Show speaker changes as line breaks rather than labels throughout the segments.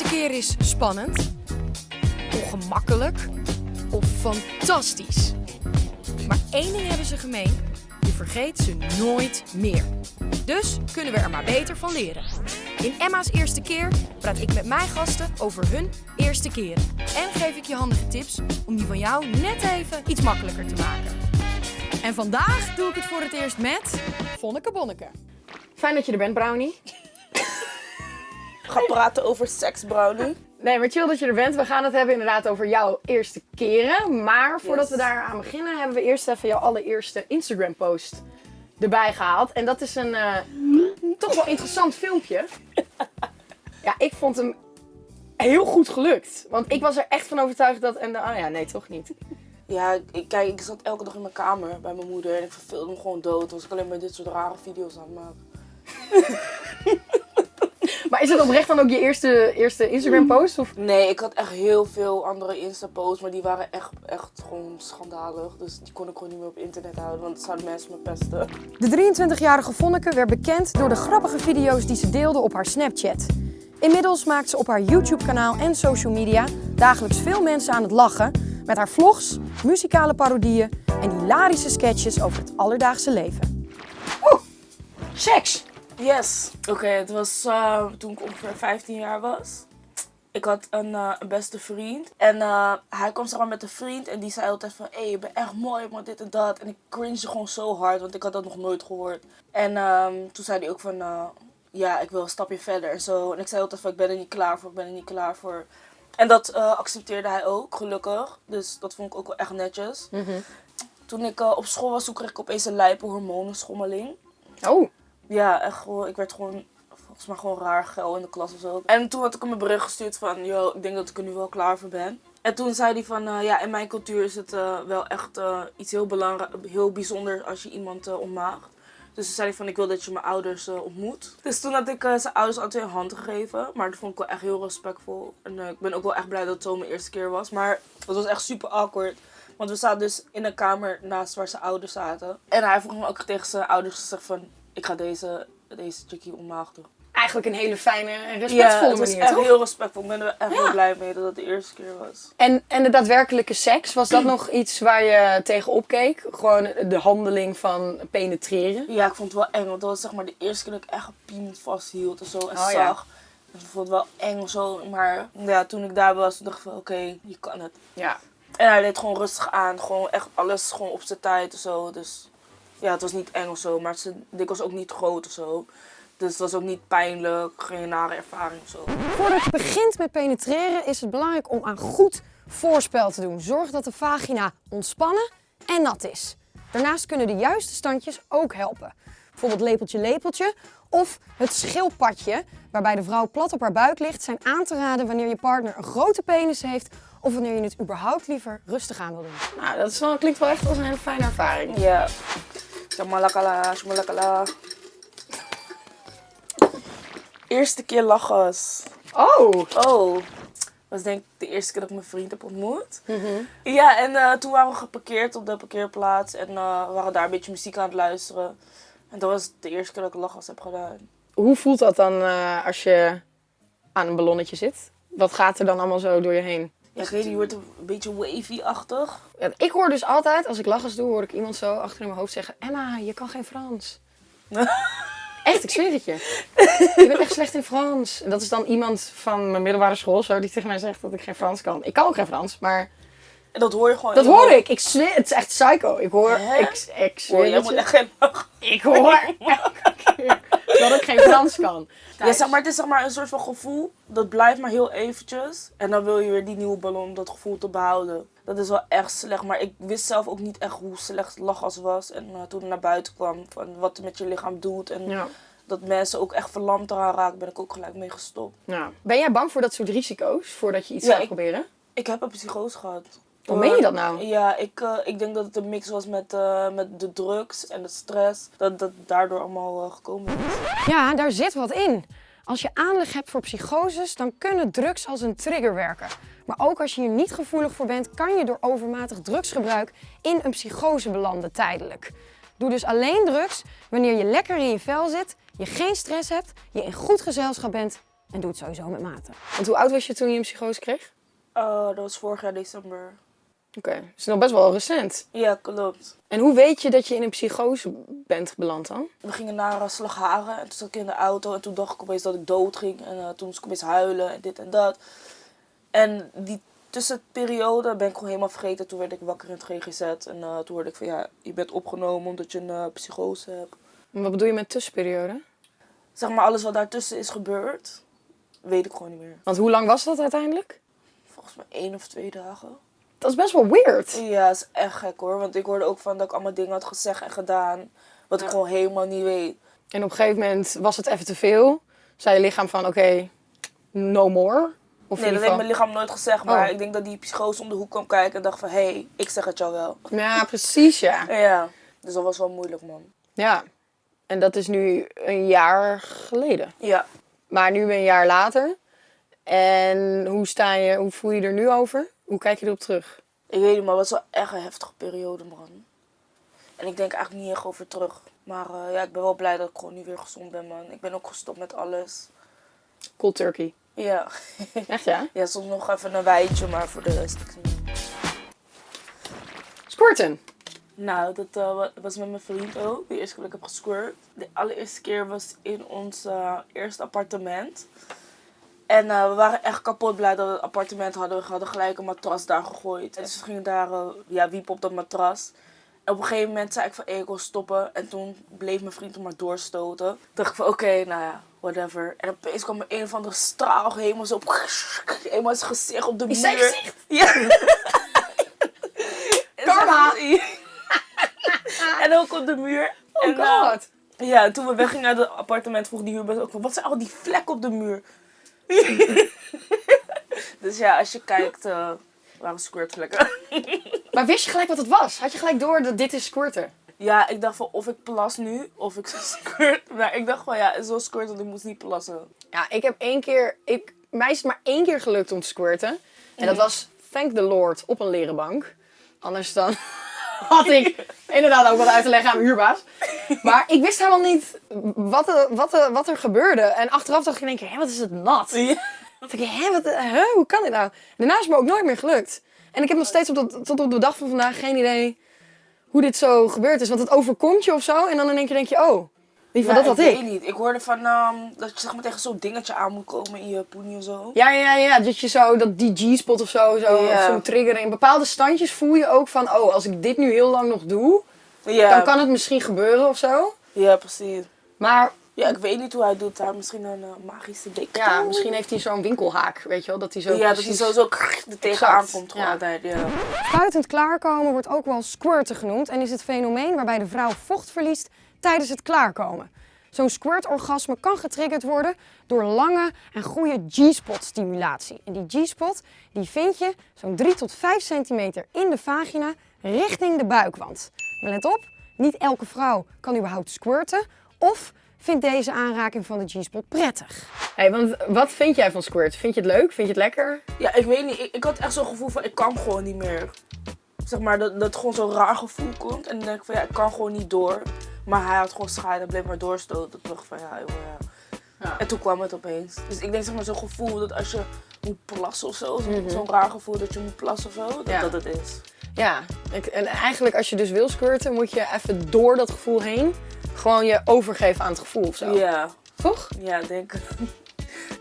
eerste keer is spannend, ongemakkelijk of fantastisch. Maar één ding hebben ze gemeen, je vergeet ze nooit meer. Dus kunnen we er maar beter van leren. In Emma's eerste keer praat ik met mijn gasten over hun eerste keren. En geef ik je handige tips om die van jou net even iets makkelijker te maken. En vandaag doe ik het voor het eerst met Vonneke Bonneke. Fijn dat je er bent, Brownie.
Ga praten over seks, Brownie.
Nee, maar chill dat je er bent. We gaan het hebben inderdaad over jouw eerste keren. Maar voordat
Yes.
we daar aan beginnen, hebben we eerst even jouw allereerste Instagram post erbij gehaald. En dat is een eh, toch wel interessant filmpje. Ja, ik vond hem heel goed gelukt. Want ik was er echt van overtuigd dat... En, oh ja, nee, toch niet.
Ja, ik, kijk, ik zat elke dag in mijn kamer bij mijn moeder en ik verveelde me gewoon dood. Toen was ik alleen maar dit soort rare video's aan het maken.
Maar is het oprecht dan ook je eerste, eerste Instagram post? Of?
Nee, ik had echt heel veel andere Insta-posts, maar die waren echt, echt gewoon schandalig. Dus die kon ik gewoon niet meer op internet houden, want dan zouden mensen me pesten.
De 23-jarige Vonneke werd bekend door de grappige video's die ze deelde op haar Snapchat. Inmiddels maakt ze op haar YouTube-kanaal en social media dagelijks veel mensen aan het lachen met haar vlogs, muzikale parodieën en hilarische sketches over het alledaagse leven. Oeh, seks!
Yes. Oké, het was eh, toen ik ongeveer 15 jaar was. Ik had een, eh, een beste vriend. En eh, hij kwam maar met een vriend en die zei altijd van... Hé, je bent echt mooi, maar dit en dat. En ik cringe gewoon zo hard, want ik had dat nog nooit gehoord. En ehm, toen zei hij ook van... ja, ik wil een stapje verder en zo. En ik zei altijd van, ik ben er niet klaar voor, ik ben er niet klaar voor. En dat accepteerde hij ook, gelukkig. Dus dat vond ik ook wel echt netjes. Toen ik op school was, toen kreeg ik opeens een lijpe hormonenschommeling.
Oh,
Ja, echt gewoon, ik werd gewoon volgens mij gewoon raar geil in de klas of zo. En toen had ik hem een bericht gestuurd van, yo, ik denk dat ik er nu wel klaar voor ben. En toen zei hij van, eh, ja, in mijn cultuur is het eh, wel echt eh, iets heel belangrijk, heel bijzonders als je iemand ontmaagt. Dus toen zei hij van, ik wil dat je mijn ouders ontmoet. Dus toen had ik zijn ouders altijd een hand gegeven. Maar dat vond ik wel echt heel respectvol. En ik ben ook wel echt blij dat het zo mijn eerste keer was. Maar het was echt super awkward. Want we zaten dus in een kamer naast waar zijn ouders zaten. En hij vroeg me ook tegen zijn ouders gezegd van... Ik ga deze, deze chickie ontmaagden.
eigenlijk een hele fijne en
Ja,
respectvolle
was
manier,
echt
toch?
heel respectvol. Ik ben er echt heel blij mee dat het de eerste keer was.
En, en de daadwerkelijke seks, was dat nog iets waar je tegenop keek? Gewoon de handeling van penetreren?
Ja, ik vond het wel eng. Want dat was zeg maar de eerste keer dat ik echt een piemel vasthield en zo. En
Oh, ja.
zag. Dus ik vond het wel eng zo. Maar ja, toen ik daar was, dacht ik van oké, je kan het.
Ja.
En hij deed gewoon rustig aan. Gewoon echt alles gewoon op zijn tijd en zo. Dus ja, het was niet eng of zo. Maar zijn dik was ook niet groot of zo. Dus het was ook niet pijnlijk. Geen nare ervaring of zo.
Voordat je begint met penetreren is het belangrijk om aan goed voorspel te doen. Zorg dat de vagina ontspannen en nat is. Daarnaast kunnen de juiste standjes ook helpen. Bijvoorbeeld lepeltje lepeltje of het schildpadje waarbij de vrouw plat op haar buik ligt zijn aan te raden wanneer je partner een grote penis heeft of wanneer je het überhaupt liever rustig aan wil doen. Nou, dat is wel, klinkt wel echt als een hele fijne ervaring.
Ja. Shamalakala, shamalakala. Eerste keer lachers.
Oh,
Oh. was denk ik de eerste keer dat ik mijn vriend heb ontmoet. Ja, en eh, toen waren we geparkeerd op de parkeerplaats. En eh, we waren daar een beetje muziek aan het luisteren. En dat was de eerste keer dat ik lachers heb gedaan.
hoe voelt dat dan eh, als je aan een ballonnetje zit? Wat gaat er dan allemaal zo door je heen?
Ja, ik weet niet, je wordt een beetje wavy-achtig.
Ja, ik hoor dus altijd, als ik lachers doe, hoor ik iemand zo achter in mijn hoofd zeggen: Emma, je kan geen Frans. Echt, ik zweer het je. Je bent echt slecht in Frans. En dat is dan iemand van mijn middelbare school zo, die tegen mij zegt dat ik geen Frans kan. Ik kan ook geen Frans, maar
En dat hoor je gewoon.
dat hoor
hoofd.
ik. Ik zweer, het is echt psycho. Ik hoor,
Hè?
ik, ik zweer
moet
je.
echt geen.
Ik hoor elke keer dat ik geen Frans kan.
Ja, zeg maar, het is zeg maar een soort van gevoel. Dat blijft maar heel eventjes. En dan wil je weer die nieuwe ballon om dat gevoel te behouden. Dat is wel echt slecht. Maar ik wist zelf ook niet echt hoe slecht lachgas was. En eh, toen het naar buiten kwam, van wat het met je lichaam doet. En
Ja.
dat mensen ook echt verlamd eraan raken, ben ik ook gelijk mee gestopt.
Ja. Ben jij bang voor dat soort risico's voordat je iets
Ja,
gaat
ik-
proberen?
Ik heb een psychose gehad.
Hoe meen je dat nou?
Ja, ik, eh, ik denk dat het een mix was met, eh, met de drugs en de stress. Dat dat daardoor allemaal eh, gekomen is.
Ja, daar zit wat in. Als je aanleg hebt voor psychoses, dan kunnen drugs als een trigger werken. Maar ook als je hier niet gevoelig voor bent, kan je door overmatig drugsgebruik in een psychose belanden tijdelijk. Doe dus alleen drugs wanneer je lekker in je vel zit, je geen stress hebt, je in goed gezelschap bent
En doe het sowieso met mate.
Want hoe oud was je toen je een psychose kreeg?
Eh, dat was vorig jaar december.
Oké, okay. is nog best wel recent.
Ja, klopt.
En hoe weet je dat je in een psychose bent beland dan?
We gingen naar uh, Slagharen en toen zat ik in de auto en toen dacht ik opeens dat ik dood ging. En uh, toen moest ik opeens huilen en dit en dat. En die tussenperiode ben ik gewoon helemaal vergeten. Toen werd ik wakker in het GGZ en uh, toen hoorde ik van ja, je bent opgenomen omdat je een psychose hebt.
En wat bedoel je met tussenperiode?
Zeg maar alles wat daartussen is gebeurd, weet ik gewoon niet meer.
Want hoe lang was dat uiteindelijk?
Volgens mij één of twee dagen.
Dat is best wel weird.
Ja, dat is echt gek hoor. Want ik hoorde ook van dat ik allemaal dingen had gezegd en gedaan. Wat ja. ik gewoon helemaal niet weet.
En op een gegeven moment was het even te veel. Zei je lichaam van oké, okay, no more?
Of nee, dat heeft mijn lichaam nooit gezegd. Maar oh. ik denk dat die psychose om de hoek kwam kijken en dacht van... Hé, hey, ik zeg het jou wel.
Ja, precies ja.
Ja, dus dat was wel moeilijk man.
Ja, en dat is nu een jaar geleden.
Ja.
Maar nu een jaar later. En hoe, sta je, hoe voel je er nu over? Hoe kijk je erop terug?
Ik weet niet, maar het was wel echt een heftige periode, man. En ik denk eigenlijk niet echt over terug. Maar uh, ja, ik ben wel blij dat ik gewoon nu weer gezond ben, man. Ik ben ook gestopt met alles.
Cold turkey.
Ja.
Echt, ja?
Ja, soms nog even een wijntje, maar voor de rest.
Squirten?
Nou, dat uh, was met mijn vriend ook. De eerste keer dat ik heb gesquirt. De allereerste keer was in ons uh, eerste appartement. En uh, we waren echt kapot blij dat we het appartement hadden. We hadden gelijk een matras daar gegooid. En dus we gingen daar uh, ja, wiepen op dat matras. En op een gegeven moment zei ik van, hey, ik wil stoppen. En toen bleef mijn vriend er maar doorstoten. Toen dacht ik van, oké, okay, nou ja, whatever. En opeens kwam er een of andere straal helemaal zo op, helemaal zijn gezicht op de muur.
Is zijn gezicht?
Ja.
Karma!
en ook op de muur.
Oh
en,
god.
Uh, ja, toen we weggingen uit het appartement vroeg die huurbaas ook van, wat zijn al die vlekken op de muur? dus ja, als je kijkt, uh, waren squirtvlekken.
maar wist je gelijk wat het was? Had je gelijk door dat dit is squirten?
Ja, ik dacht van of ik plas nu of ik squirt. Maar ik dacht van ja, zo squirt, want ik moest niet plassen.
Ja, ik heb één keer, ik, mij is het maar één keer gelukt om te squirten. En dat was, thank the lord, op een leren bank. Anders dan had ik inderdaad ook wat uit te leggen aan mijn huurbaas. Maar ik wist helemaal niet wat er, wat er, wat er gebeurde. En achteraf dacht ik in één keer, hé, wat is het nat? Ja. dacht ik, hé, wat, hè, hoe kan dit nou? Daarna is het me ook nooit meer gelukt. En ik heb nog steeds op dat, tot op de dag van vandaag geen idee hoe dit zo gebeurd is. Want het overkomt je of zo. En dan in één keer denk je, oh,
ja,
dat had
ik?
ik.
weet niet. Ik hoorde van um, dat je zeg maar tegen zo'n dingetje aan moet komen in je poenie of zo.
Ja, ja, ja. Dat je zo, dat die G-spot of zo, zo
Ja.
of zo'n trigger. In bepaalde standjes voel je ook van, oh, als ik dit nu heel lang nog doe,
Ja,
dan kan het misschien gebeuren of zo.
ja precies.
Maar
Ja, ik weet niet hoe hij doet. Heeft misschien een eh, magische blik.
ja, misschien heeft hij zo'n winkelhaak, weet je wel, dat hij zo
Ja, dat hij
precies...
zo, zo er tegenaan komt gewoon
Ja.
altijd. Ja.
Spuitend klaarkomen wordt ook wel squirten genoemd en is het fenomeen waarbij de vrouw vocht verliest tijdens het klaarkomen. Zo'n squirt-orgasme kan getriggerd worden door lange en goede G-spot stimulatie. En die G-spot die vind je zo'n 3 tot 5 centimeter in de vagina richting de buikwand. Maar let op, niet elke vrouw kan überhaupt squirten of vindt deze aanraking van de G-spot prettig.
Hey, want wat vind jij van squirt? Vind je het leuk? Vind je het lekker?
Ja, ik weet niet. Ik, ik had echt zo'n gevoel van ik kan gewoon niet meer. Zeg maar, dat, dat gewoon zo'n raar gevoel komt. En dan denk ik van ja, ik kan gewoon niet door. Maar hij had gewoon schade en bleef maar doorstoten. Ik van ja, ja.
Ja.
En toen kwam het opeens. Dus ik denk zeg maar zo'n gevoel dat als je moet plassen of zo. zo- Zo'n raar gevoel dat je moet plassen of zo. Dat
Ja.
dat het is.
Ja, ik, en eigenlijk als je dus wil squirten, moet je even door dat gevoel heen gewoon je overgeven aan het gevoel of zo.
Ja,
Toch?
ja, denk ik.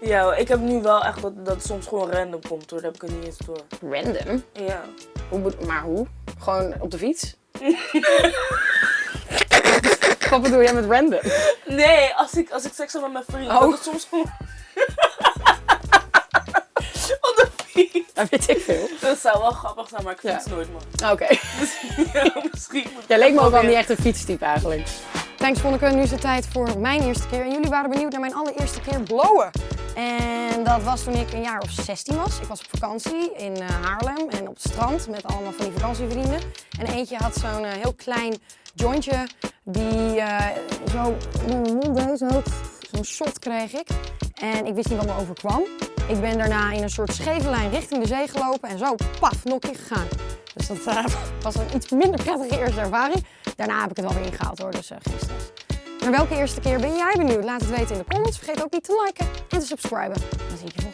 Ja, ik heb nu wel echt dat dat het soms gewoon random komt hoor. Dat heb ik er niet eens door.
Random?
Ja.
Hoe, maar hoe? Gewoon op de fiets? Wat bedoel jij met random?
Nee, als ik, als ik seks heb met mijn vriend,
Oh.
dat het soms gewoon... Op de fiets.
Dat weet ik veel.
Dat zou wel grappig zijn, maar ik
Ja.
fiets nooit man.
Oké.
ja, misschien moet ik
Jij leek me ook wel niet echt een fietstype eigenlijk.
Thanks Vonneke, nu is het tijd voor mijn eerste keer. En jullie waren benieuwd naar mijn allereerste keer blowen. En dat was toen ik een jaar of 16 was. Ik was op vakantie in eh, Haarlem en op het strand met allemaal van die vakantievrienden. En eentje had zo'n eh, heel klein jointje die eh, zo mond deed. Zo. Zo'n shot kreeg ik. En ik wist niet wat me overkwam. Ik ben daarna in een soort scheve lijn richting de zee gelopen en zo, paf, nokkie gegaan. Dus dat was een iets minder prettige eerste ervaring. Daarna heb ik het wel weer ingehaald hoor, dus stress. Naar welke eerste keer ben jij benieuwd? Laat het weten in de comments. Vergeet ook niet te liken en te subscriben. Dan zie ik je.